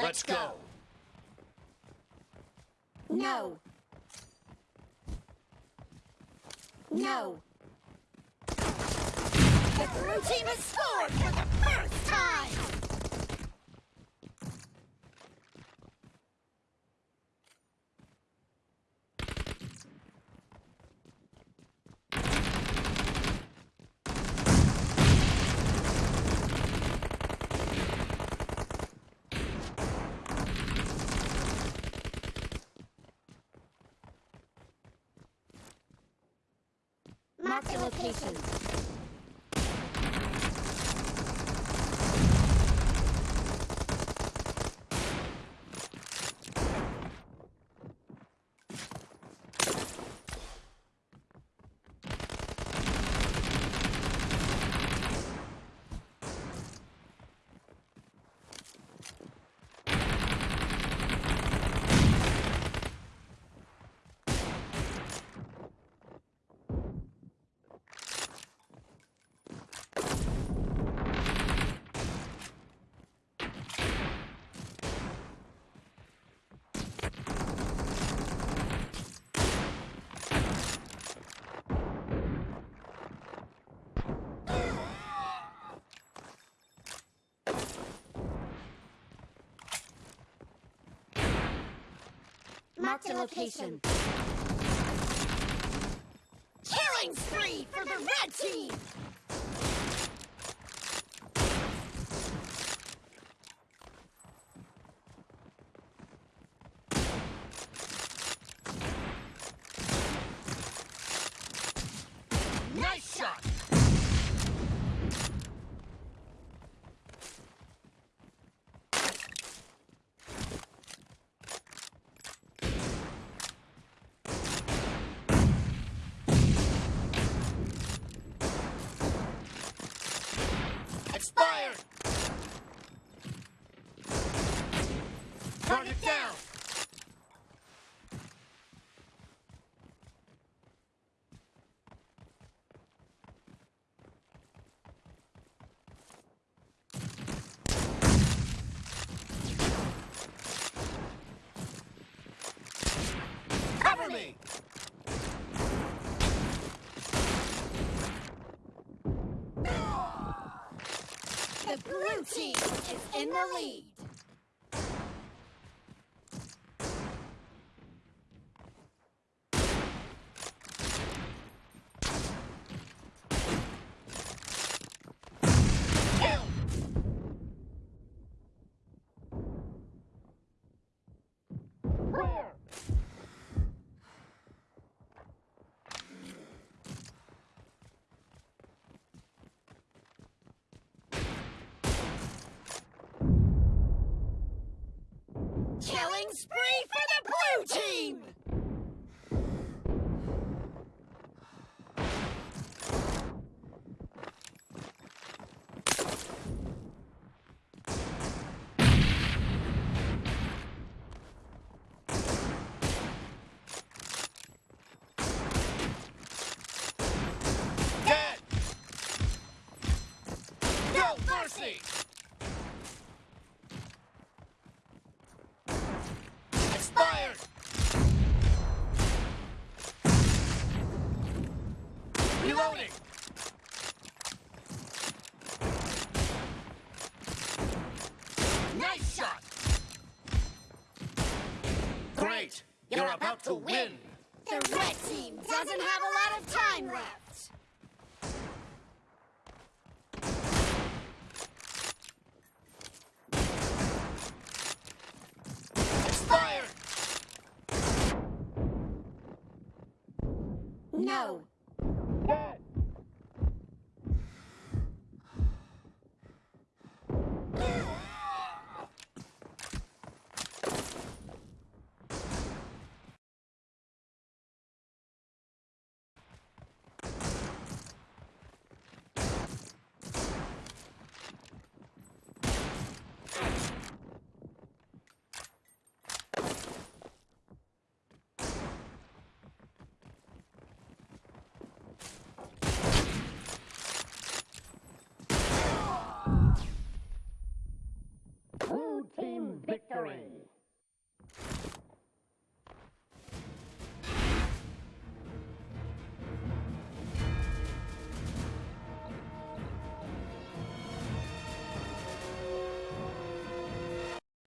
Let's go. No. No. The blue team has scored for the first time! Mark the location. Mark the location. Killing spree for the red team! Nice shot. Expired. Target down. Cover me. The blue team is in the lead. Clear. Killing spree for the blue team! Dead. No mercy. Reloading. Nice shot. Great. You're about to win. The red team doesn't have a lot of time left. No. Dead.